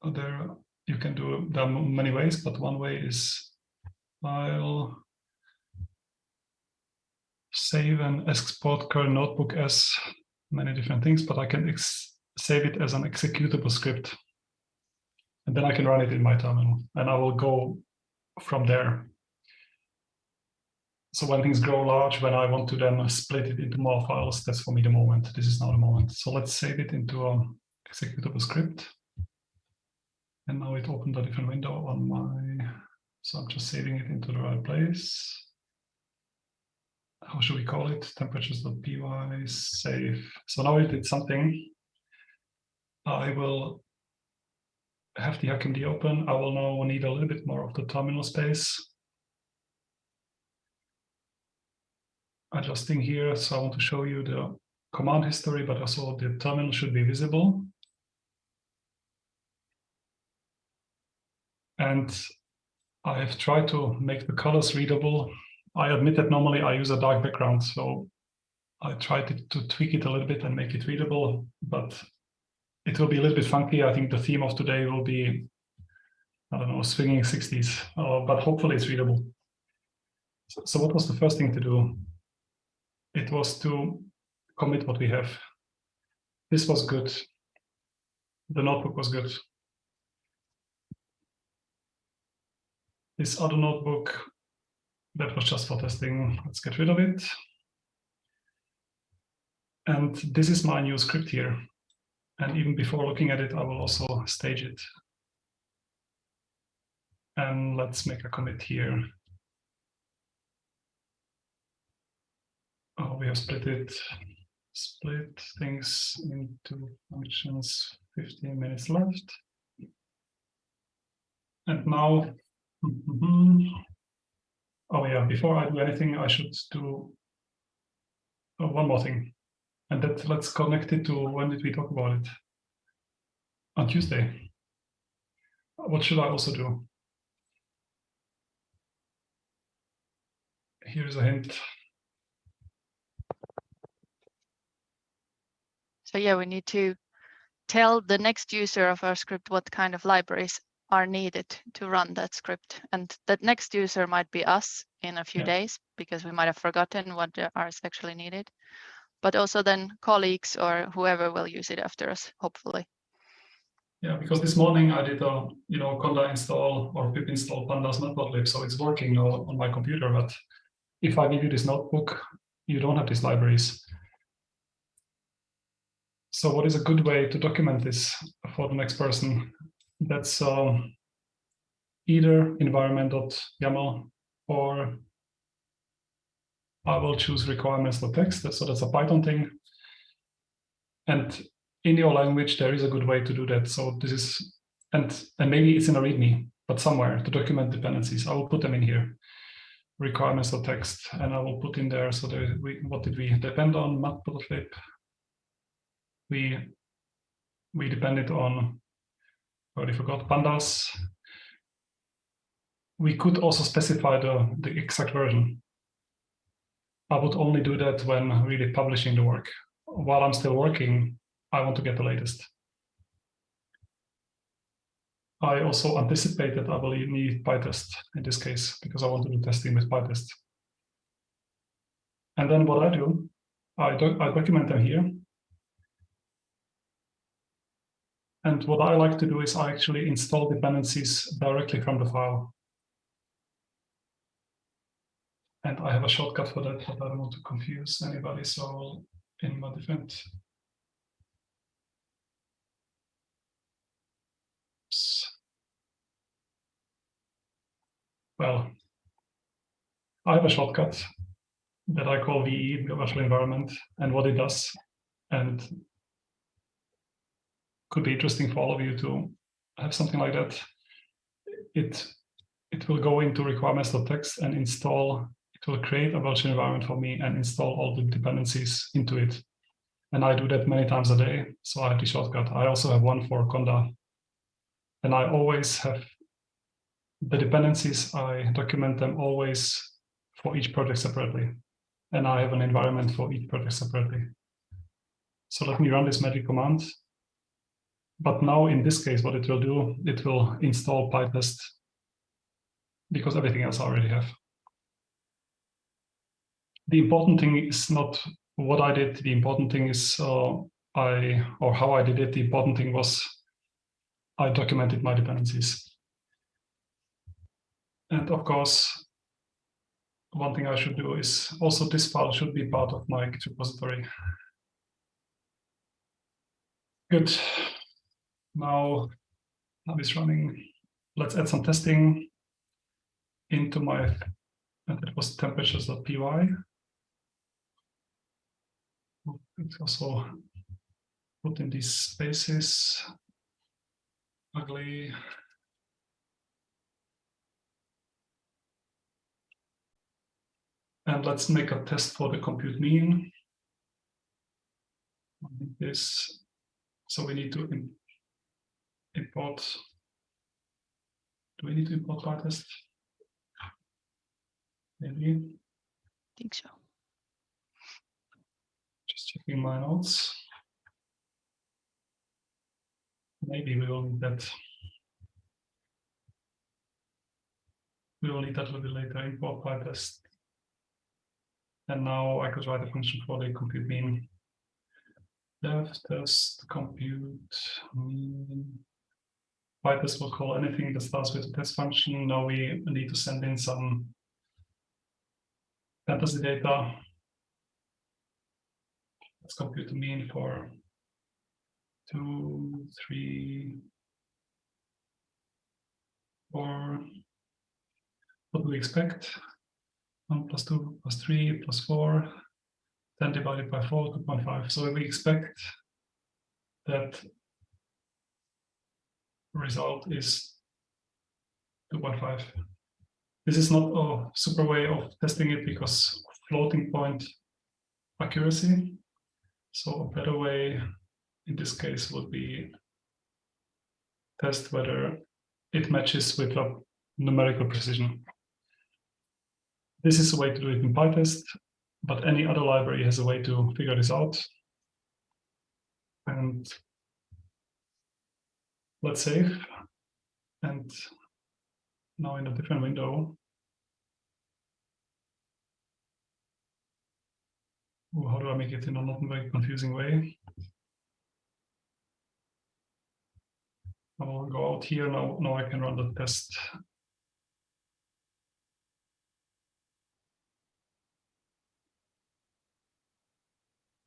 There you can do there are many ways, but one way is file save and export current notebook as many different things, but I can save it as an executable script. And then I can run it in my terminal and I will go from there. So when things grow large, when I want to then split it into more files, that's for me the moment. This is now the moment. So let's save it into an executable script. And now it opened a different window on my, so I'm just saving it into the right place. How should we call it? Temperatures.py save. So now it did something. I will have the HackMD open. I will now need a little bit more of the terminal space. Adjusting here, so I want to show you the command history, but also the terminal should be visible. And I have tried to make the colors readable. I admit that normally I use a dark background, so I tried to, to tweak it a little bit and make it readable, but it will be a little bit funky. I think the theme of today will be, I don't know, swinging 60s, uh, but hopefully it's readable. So, so what was the first thing to do? It was to commit what we have. This was good. The notebook was good. This other notebook that was just for testing. Let's get rid of it. And this is my new script here. And even before looking at it, I will also stage it. And let's make a commit here. Oh, we have split it, split things into functions, 15 minutes left. And now, oh yeah, before I do anything, I should do oh, one more thing. And that let's connect it to when did we talk about it? On Tuesday. What should I also do? Here's a hint. So yeah, we need to tell the next user of our script what kind of libraries are needed to run that script. And that next user might be us in a few yeah. days because we might have forgotten what are actually needed. But also then colleagues or whoever will use it after us, hopefully. Yeah, because this morning I did a you know conda install or pip install pandas matplotlib, so it's working on my computer. But if I give you this notebook, you don't have these libraries. So what is a good way to document this for the next person? That's um, either environment.yaml or I will choose requirements.txt. So that's a Python thing. And in your language, there is a good way to do that. So this is, and, and maybe it's in a README, but somewhere to document dependencies. I will put them in here, requirements.txt, and I will put in there. So there, we, what did we depend on? Matplotlib, we we depended on already forgot pandas. We could also specify the, the exact version. I would only do that when really publishing the work. While I'm still working, I want to get the latest. I also anticipate that I will need PyTest in this case because I want to do testing with PyTest. And then what I do, I, doc I document them here And what I like to do is I actually install dependencies directly from the file. And I have a shortcut for that, but I don't want to confuse anybody, so in my defense. Well, I have a shortcut that I call VE, the virtual environment, and what it does. And could be interesting for all of you to have something like that. It it will go into requirements.txt and install, it will create a virtual environment for me and install all the dependencies into it. And I do that many times a day. So I have the shortcut. I also have one for Conda. And I always have the dependencies, I document them always for each project separately. And I have an environment for each project separately. So let me run this magic command but now in this case, what it will do, it will install PyTest because everything else I already have. The important thing is not what I did. The important thing is uh, I or how I did it. The important thing was I documented my dependencies. And of course, one thing I should do is also this file should be part of my Git repository. Good. Now lab is running. Let's add some testing into my, it was temperatures.py. It's also put in these spaces, ugly. And let's make a test for the compute mean. This, so we need to import. Do we need to import PyTest? Maybe. I think so. Just checking my notes. Maybe we will need that. We will need that a little bit later, import PyTest. And now I could write a function for the compute mean. Dev test compute mean PyTest will call anything that starts with a test function. Now we need to send in some fantasy data. Let's compute the mean for two, three, four. What do we expect? 1 plus 2 plus 3 plus 4, 10 divided by 4, 2.5. So we expect that result is 2.5. This is not a super way of testing it because floating point accuracy. So a better way in this case would be test whether it matches with a numerical precision. This is a way to do it in PyTest, but any other library has a way to figure this out. And let's save. And now in a different window, Ooh, how do I make it in a not very confusing way? I will go out here now. Now I can run the test.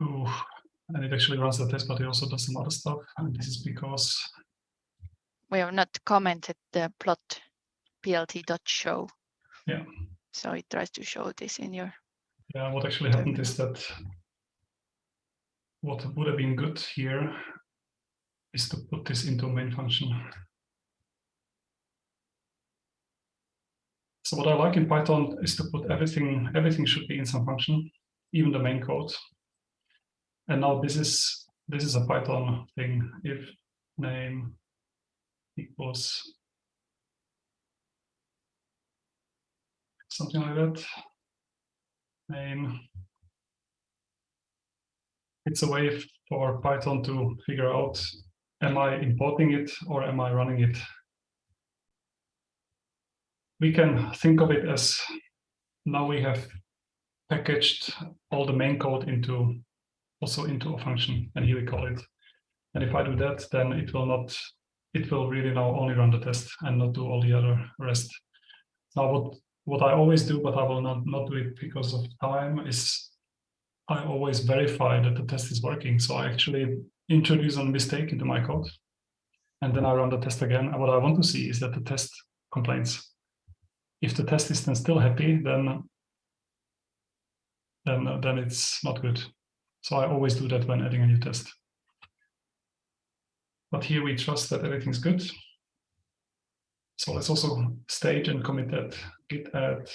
Ooh, and it actually runs the test, but it also does some other stuff. And this is because we have not commented the plot plt.show. Yeah. So it tries to show this in your. Yeah, what actually happened is that what would have been good here is to put this into a main function. So what I like in Python is to put everything, everything should be in some function, even the main code. And now this is this is a Python thing. If name equals something like that, name. It's a way for Python to figure out am I importing it or am I running it? We can think of it as now we have packaged all the main code into also into a function and here we call it. And if I do that, then it will not, it will really now only run the test and not do all the other rest. Now what, what I always do, but I will not, not do it because of time, is I always verify that the test is working. So I actually introduce a mistake into my code. And then I run the test again. And what I want to see is that the test complains. If the test is then still happy, then then, then it's not good. So I always do that when adding a new test. But here we trust that everything's good. So let's also stage and commit that git add.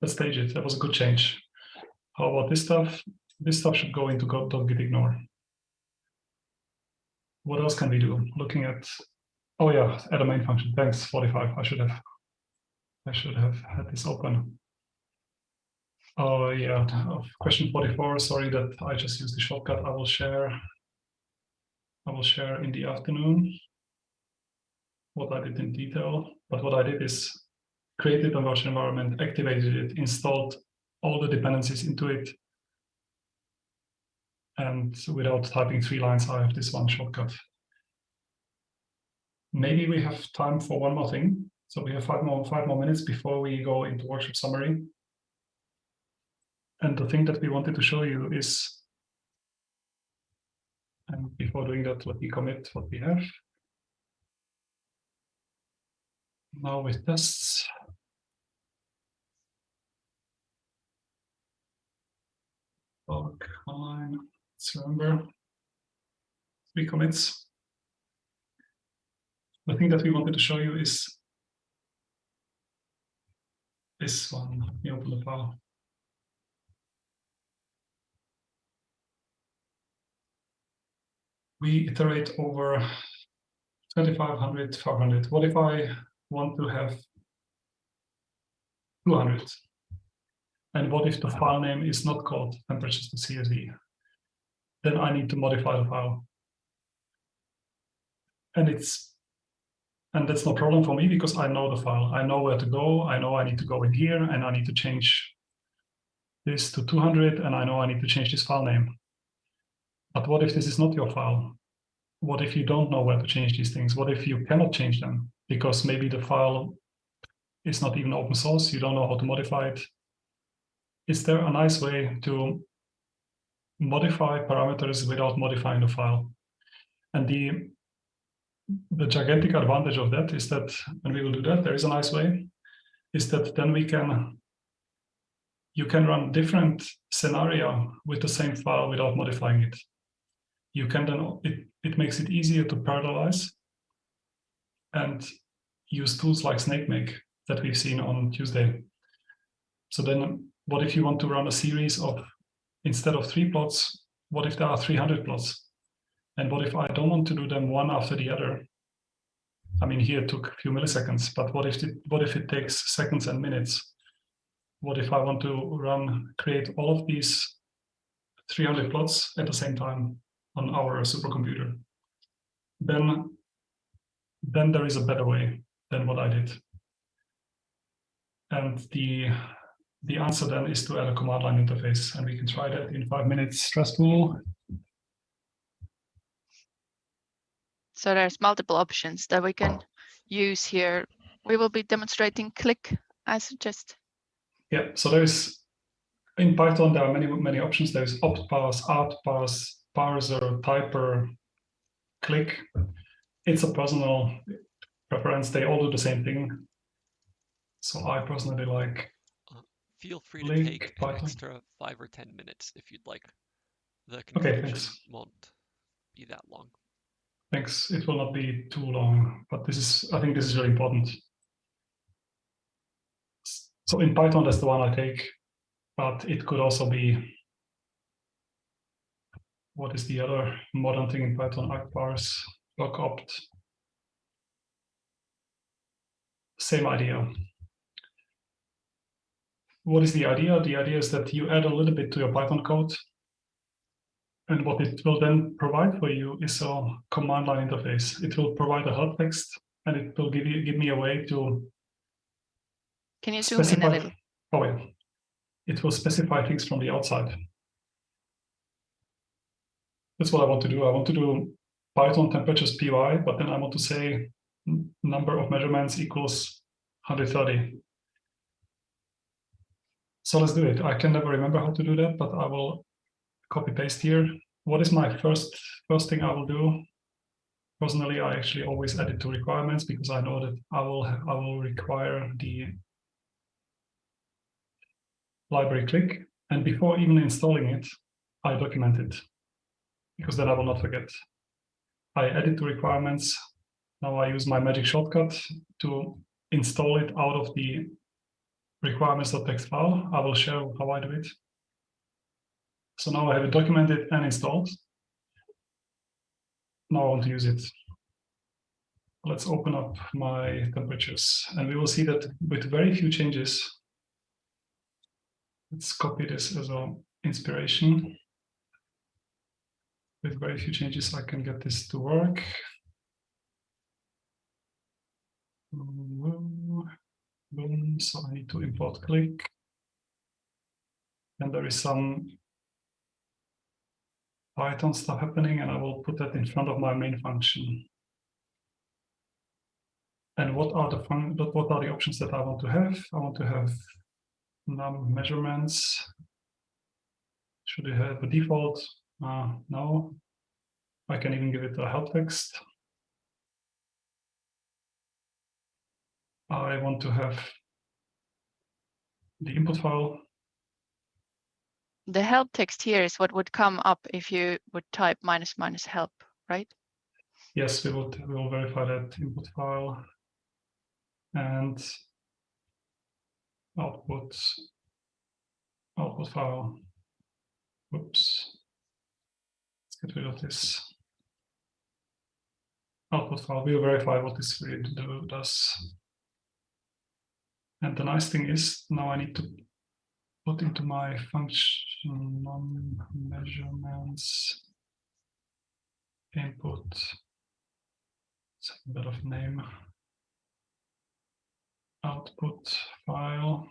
Let's stage it. That was a good change. How about this stuff? this stuff should go into git ignore. What else can we do? Looking at, oh yeah, add a main function. Thanks, 45. I should have, I should have had this open. Oh yeah, question 44. Sorry that I just used the shortcut. I will share. I will share in the afternoon what I did in detail. But what I did is created a virtual environment, activated it, installed all the dependencies into it, and without typing three lines, I have this one shortcut. Maybe we have time for one more thing. So we have five more, five more minutes before we go into workshop summary. And the thing that we wanted to show you is, and before doing that, let me commit what we have. Now with tests, Bulk online. Let's remember three commits. The thing that we wanted to show you is this one. Let me open the file. We iterate over 2500, 500. What if I want to have 200? And what if the file name is not called temperatures.csv? then I need to modify the file. And it's and that's no problem for me because I know the file. I know where to go. I know I need to go in here and I need to change this to 200 and I know I need to change this file name. But what if this is not your file? what if you don't know where to change these things? What if you cannot change them? Because maybe the file is not even open source, you don't know how to modify it. Is there a nice way to modify parameters without modifying the file? And the, the gigantic advantage of that is that when we will do that, there is a nice way, is that then we can, you can run different scenario with the same file without modifying it. You can then, it, it makes it easier to parallelize and use tools like SnakeMake that we've seen on Tuesday. So then what if you want to run a series of, instead of three plots, what if there are 300 plots? And what if I don't want to do them one after the other? I mean, here it took a few milliseconds, but what if it, what if it takes seconds and minutes? What if I want to run, create all of these 300 plots at the same time on our supercomputer? Then, then there is a better way than what I did. And the the answer then is to add a command line interface, and we can try that in five minutes. Stressful. So there's multiple options that we can use here. We will be demonstrating click, I suggest. Yeah, so there's in Python, there are many, many options. There's opt parse, art parse, parser, typer, click. It's a personal preference. They all do the same thing. So I personally like Feel free to Link take an extra five or ten minutes if you'd like. The Okay, conclusion thanks. won't be that long. Thanks. It will not be too long, but this is, I think this is very important. So in Python, that's the one I take, but it could also be, what is the other modern thing in Python? Argparse, lookopt. Same idea. What is the idea? The idea is that you add a little bit to your Python code and what it will then provide for you is a command line interface. It will provide a help text and it will give you give me a way to Can you zoom in a little? Oh yeah. It will specify things from the outside. That's what I want to do. I want to do Python temperatures py, but then I want to say number of measurements equals 130. So let's do it. I can never remember how to do that, but I will copy paste here. What is my first first thing I will do? Personally, I actually always add it to requirements because I know that I will I will require the library click. And before even installing it, I document it because then I will not forget. I add it to requirements. Now I use my magic shortcut to install it out of the requirements.txt file. I will show how I do it. So now I have it documented and installed. Now I want to use it. Let's open up my temperatures and we will see that with very few changes, let's copy this as an inspiration. With very few changes, I can get this to work. Boom, so I need to import click. And there is some Python stuff happening and I will put that in front of my main function. And what are the fun what are the options that I want to have? I want to have num measurements. Should I have a default? Uh, no. I can even give it a help text. I want to have the input file. The help text here is what would come up if you would type minus minus help, right? Yes, we will, we will verify that input file and output, output file. Whoops. Get rid of this. Oh, output file, we'll verify what this really do, does. And the nice thing is now I need to put into my function measurements input it's a bit of name output file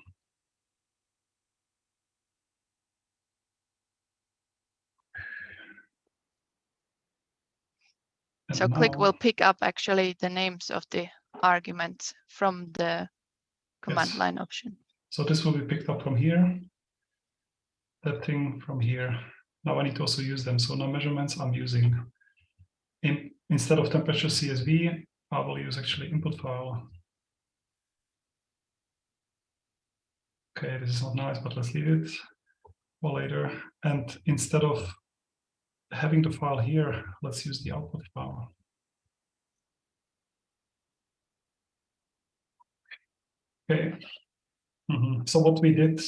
So And click will pick up actually the names of the arguments from the command Yes. line option. So this will be picked up from here. That thing from here. Now I need to also use them. So now measurements I'm using. In, instead of temperature CSV, I will use actually input file. Okay, this is not nice, but let's leave it for later. And instead of having the file here, let's use the output file. Okay. Mhm. So what we did,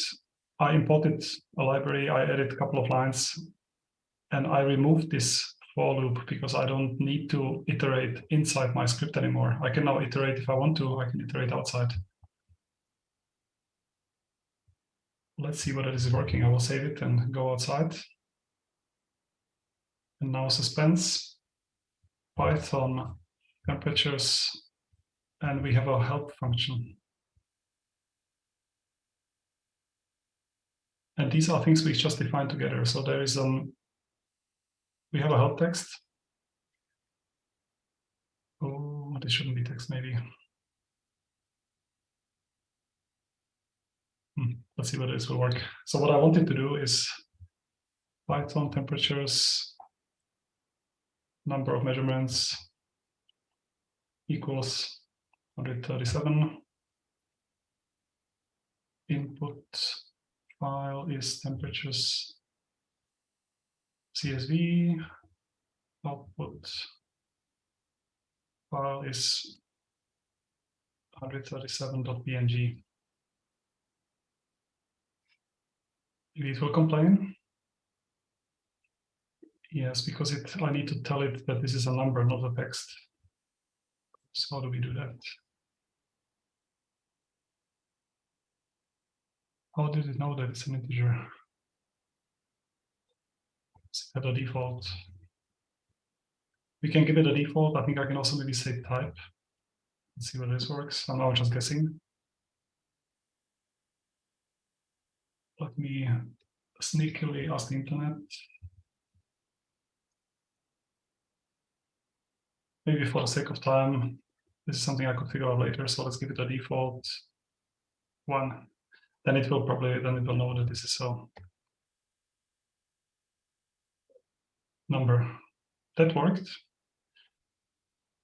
I imported a library, I added a couple of lines, and I removed this for loop because I don't need to iterate inside my script anymore. I can now iterate if I want to, I can iterate outside. Let's see whether this is working. I will save it and go outside. And now suspense, Python, temperatures, and we have our help function. And these are things we just defined together. So there is um, we have a help text. Oh, this shouldn't be text, maybe. Hmm, Let's see whether this will work. So what I wanted to do is Python temperatures, number of measurements equals 137. Input file is temperatures CSV. Output file is 137.png. It will complain. Yes, because it I need to tell it that this is a number, not a text. So how do we do that? How did it know that it's an integer? Set a default. We can give it a default. I think I can also maybe say type. Let's see whether this works. I'm now just guessing. Let me sneakily ask the internet. Maybe for the sake of time, this is something I could figure out later. So let's give it a default one. Then it will probably, then it will know that this is a number. That worked.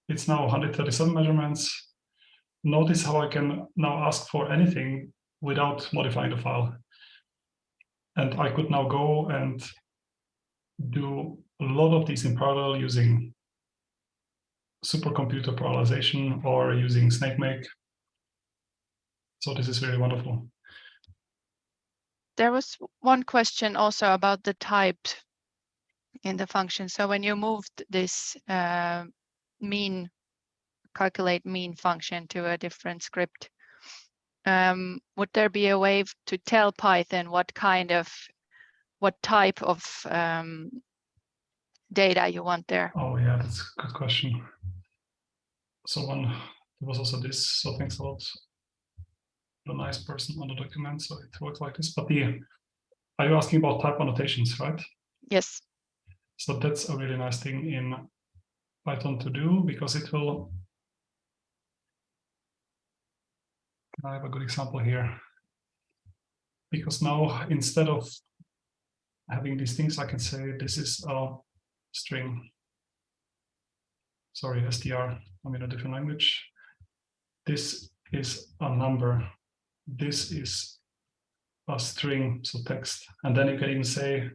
It's now 137 measurements. Notice how I can now ask for anything without modifying the file. And I could now go and do a lot of these in parallel using supercomputer parallelization or using SnakeMake. So this is really wonderful. There was one question also about the type in the function. So when you moved this uh, mean, calculate mean function to a different script, um, would there be a way to tell Python what kind of, what type of um, data you want there? Oh yeah, that's a good question. So one, there was also this, so thanks a lot. The nice person on the document, so it works like this, but the, are you asking about type annotations, right? Yes, So that's a really nice thing in Python to do because it will. Can I have a good example here? Because now instead of having these things, I can say this is a string. Sorry, STR, I'm in a different language. This is a number. This is a string, so text. And then you can even say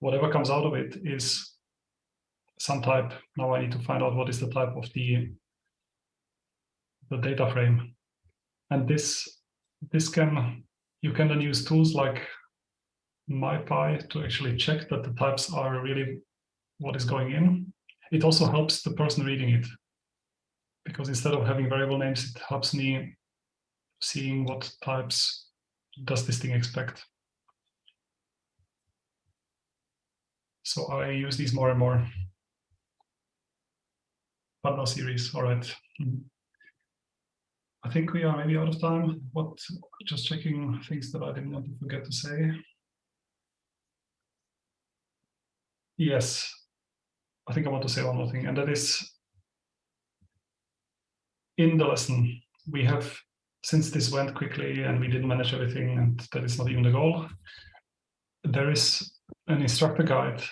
whatever comes out of it is some type. Now I need to find out what is the type of the the data frame. And this this can you can then use tools like MyPy to actually check that the types are really what is going in. It also helps the person reading it because instead of having variable names, it helps me seeing what types does this thing expect. So I use these more and more. But no series, all right. Mhm. I think we are maybe out of time. What, just checking things that I didn't want to forget to say. Yes, I think I want to say one more thing, and that is in the lesson, we have, since this went quickly and we didn't manage everything, and that is not even the goal, there is an instructor guide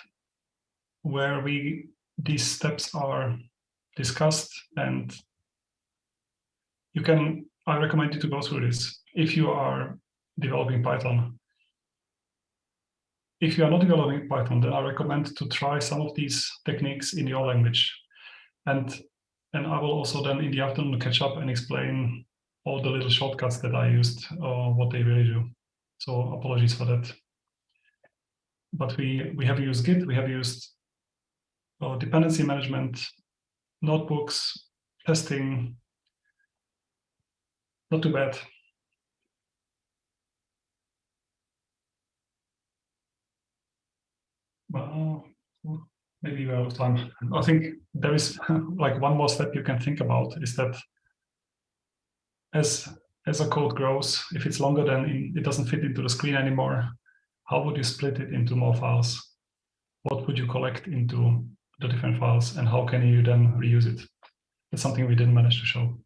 where we these steps are discussed and you can I recommend you to go through this if you are developing Python. If you are not developing Python, then I recommend to try some of these techniques in your language. And, and I will also then in the afternoon catch up and explain all the little shortcuts that I used or what they really do. So apologies for that. But we, we have used Git, we have used uh, dependency management, notebooks, testing, not too bad. Maybe we're out of time. I think there is like one more step you can think about is that as as a code grows, if it's longer than it doesn't fit into the screen anymore, how would you split it into more files? What would you collect into the different files and how can you then reuse it? That's something we didn't manage to show.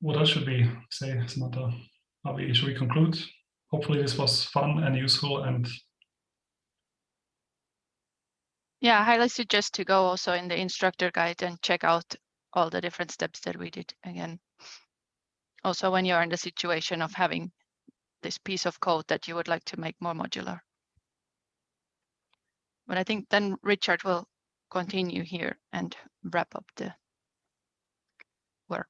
What else should we say, Samantha? Are we, should we conclude? Hopefully this was fun and useful and Yeah, I highly suggest to go also in the instructor guide and check out all the different steps that we did again. Also, when you're in the situation of having this piece of code that you would like to make more modular. But I think then Richard will continue here and wrap up the workshop.